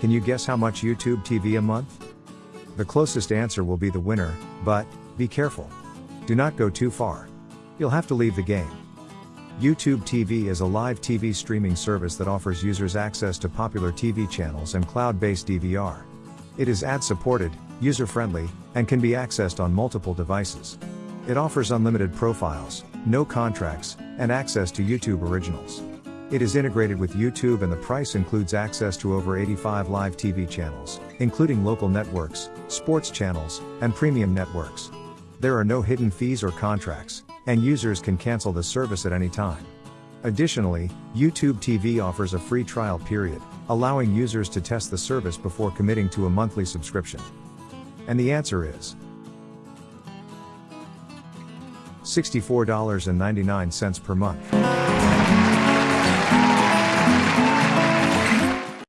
Can you guess how much YouTube TV a month? The closest answer will be the winner, but, be careful. Do not go too far. You'll have to leave the game. YouTube TV is a live TV streaming service that offers users access to popular TV channels and cloud based DVR. It is ad supported, user friendly, and can be accessed on multiple devices. It offers unlimited profiles, no contracts, and access to YouTube originals. It is integrated with YouTube and the price includes access to over 85 live TV channels, including local networks, sports channels, and premium networks. There are no hidden fees or contracts, and users can cancel the service at any time. Additionally, YouTube TV offers a free trial period, allowing users to test the service before committing to a monthly subscription. And the answer is $64.99 per month.